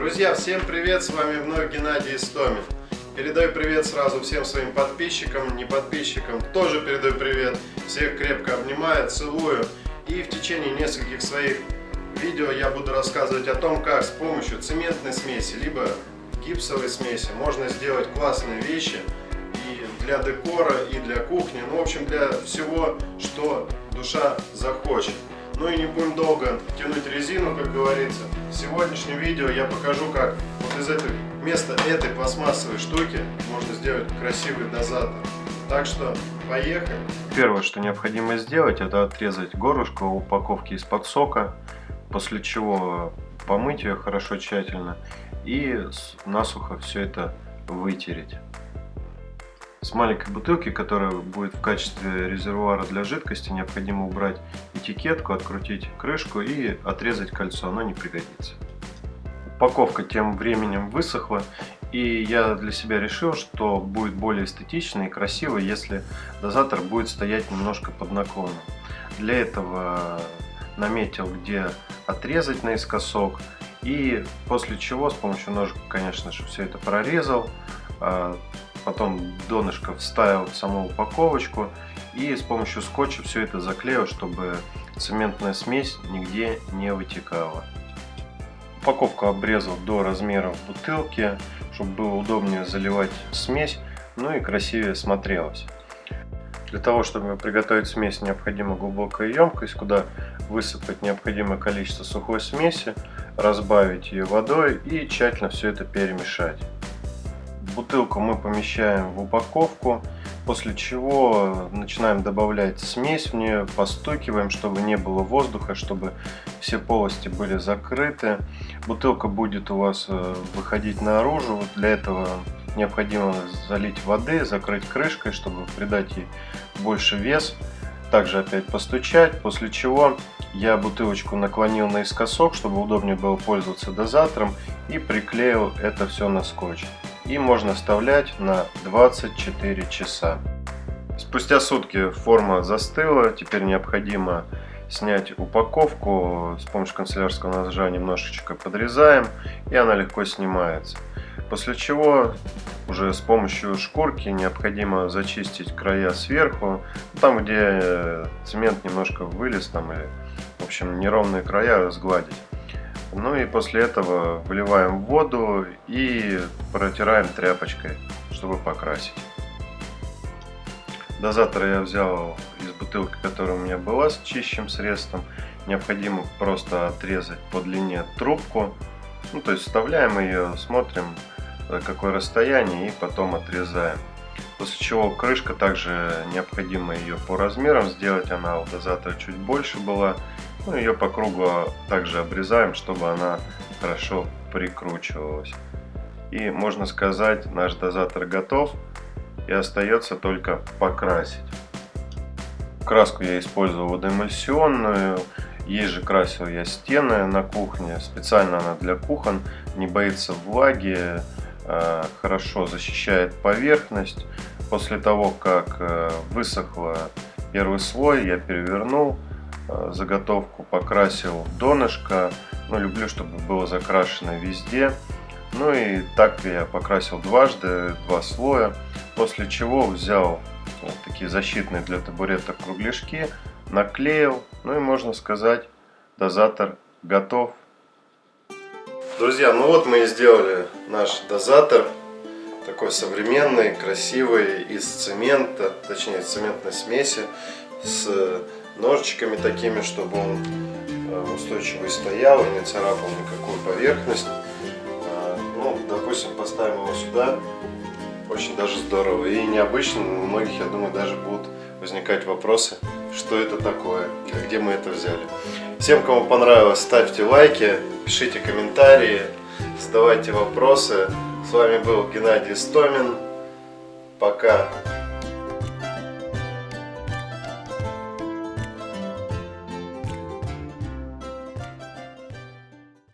Друзья, всем привет! С вами вновь Геннадий Истомин. Передаю привет сразу всем своим подписчикам, не подписчикам. Тоже передаю привет. Всех крепко обнимаю, целую. И в течение нескольких своих видео я буду рассказывать о том, как с помощью цементной смеси, либо гипсовой смеси можно сделать классные вещи и для декора, и для кухни. Ну, в общем, для всего, что душа захочет. Ну и не будем долго тянуть резину, как говорится. В сегодняшнем видео я покажу, как вот из этой, вместо этой пластмассовой штуки можно сделать красивый дозатор. Так что поехали. Первое, что необходимо сделать, это отрезать горлышко упаковки из-под сока, после чего помыть ее хорошо тщательно и насухо все это вытереть. С маленькой бутылки, которая будет в качестве резервуара для жидкости, необходимо убрать этикетку, открутить крышку и отрезать кольцо, оно не пригодится. Упаковка тем временем высохла, и я для себя решил, что будет более эстетично и красиво, если дозатор будет стоять немножко под наклоном. Для этого наметил, где отрезать наискосок, и после чего с помощью ножика, конечно же, все это прорезал, а, потом донышко вставил в саму упаковочку и с помощью скотча все это заклеил, чтобы цементная смесь нигде не вытекала. Упаковку обрезал до размеров бутылки, чтобы было удобнее заливать смесь, ну и красивее смотрелось. Для того, чтобы приготовить смесь, необходима глубокая емкость, куда высыпать необходимое количество сухой смеси, разбавить ее водой и тщательно все это перемешать. Бутылку мы помещаем в упаковку, после чего начинаем добавлять смесь в нее, постукиваем, чтобы не было воздуха, чтобы все полости были закрыты. Бутылка будет у вас э, выходить наружу, для этого необходимо залить воды, закрыть крышкой, чтобы придать ей больше вес. Также опять постучать, после чего я бутылочку наклонил наискосок, чтобы удобнее было пользоваться дозатором и приклеил это все на скотч и можно оставлять на 24 часа. Спустя сутки форма застыла, теперь необходимо снять упаковку, с помощью канцелярского ножа немножечко подрезаем и она легко снимается. После чего уже с помощью шкурки необходимо зачистить края сверху, там где цемент немножко вылез там или в общем неровные края сгладить. Ну и после этого выливаем воду и протираем тряпочкой, чтобы покрасить. Дозатор я взял из бутылки, которая у меня была с чищим средством. Необходимо просто отрезать по длине трубку. Ну, то есть вставляем ее, смотрим какое расстояние и потом отрезаем. После чего крышка также необходимо ее по размерам сделать, она у дозатора чуть больше была. Ну, ее по кругу также обрезаем, чтобы она хорошо прикручивалась. И можно сказать, наш дозатор готов. И остается только покрасить. Краску я использовал водоэмульсионную. Есть же красил я стены на кухне. Специально она для кухон. Не боится влаги. Э, хорошо защищает поверхность. После того, как э, высохла первый слой, я перевернул заготовку покрасил донышко. Ну, люблю, чтобы было закрашено везде. Ну и так я покрасил дважды, два слоя. После чего взял вот такие защитные для табуреток кругляшки, наклеил. Ну и можно сказать, дозатор готов. Друзья, ну вот мы и сделали наш дозатор. Такой современный, красивый, из цемента, точнее цементной смеси, с ножичками такими, чтобы он э, устойчивый стоял и не царапал никакую поверхность. А, ну, допустим, поставим его сюда, очень даже здорово и необычно. У многих, я думаю, даже будут возникать вопросы, что это такое, где мы это взяли. Всем, кому понравилось, ставьте лайки, пишите комментарии, задавайте вопросы. С вами был Геннадий Стомин. Пока.